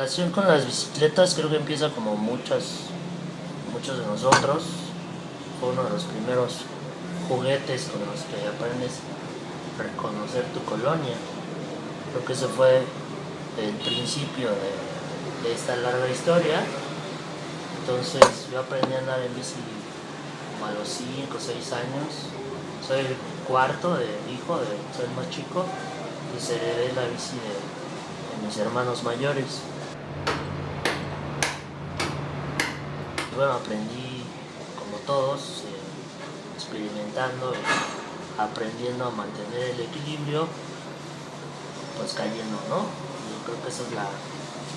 relación con las bicicletas creo que empieza como muchas, muchos de nosotros. Fue uno de los primeros juguetes con los que aprendes a reconocer tu colonia. Creo que ese fue el principio de, esta larga historia. Entonces yo aprendí a andar en bici como a los 5 o 6 años. Soy el cuarto de hijo, de, soy el más chico y se la bici de mis hermanos mayores. Bueno, aprendí como todos, eh, experimentando, aprendiendo a mantener el equilibrio, pues cayendo, ¿no? Yo creo que esa es la,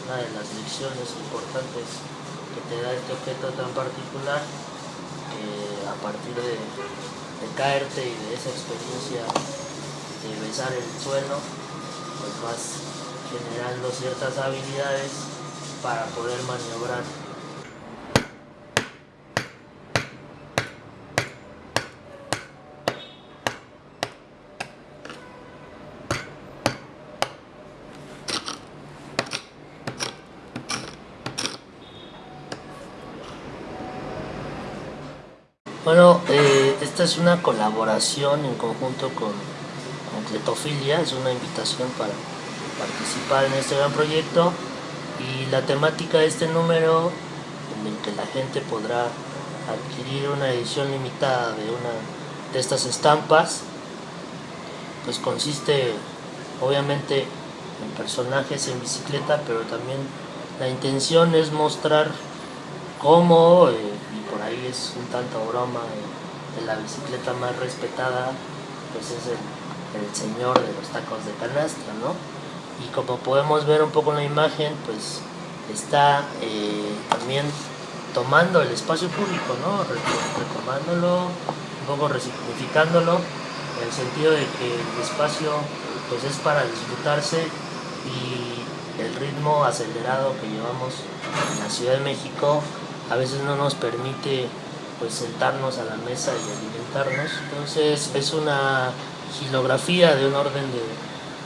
una de las lecciones importantes que te da este objeto tan particular, que a partir de, de caerte y de esa experiencia de besar el suelo, pues vas generando ciertas habilidades para poder maniobrar Bueno, eh, esta es una colaboración en conjunto con, con Cletofilia, es una invitación para participar en este gran proyecto. Y la temática de este número en el que la gente podrá adquirir una edición limitada de una de estas estampas pues consiste obviamente en personajes en bicicleta pero también la intención es mostrar cómo eh, por ahí es un tanto broma, de la bicicleta más respetada pues es el, el, señor de los tacos de canasta, ¿no? Y como podemos ver un poco en la imagen, pues está eh, también tomando el espacio público, ¿no? Retomándolo, un poco resignificándolo, en el sentido de que el espacio pues es para disfrutarse y el ritmo acelerado que llevamos en la Ciudad de México a veces no nos permite pues sentarnos a la mesa y alimentarnos. Entonces es una gilografía de un orden de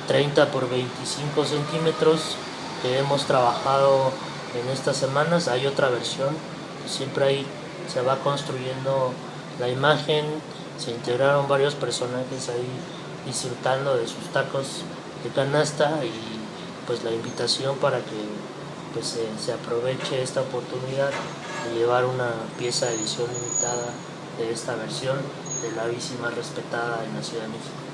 30 por 25 centímetros que hemos trabajado en estas semanas. Hay otra versión, siempre ahí se va construyendo la imagen, se integraron varios personajes ahí disfrutando de sus tacos de canasta y pues la invitación para que se, se aproveche esta oportunidad de llevar una pieza de edición limitada de esta versión de la bici más respetada en la Ciudad de México.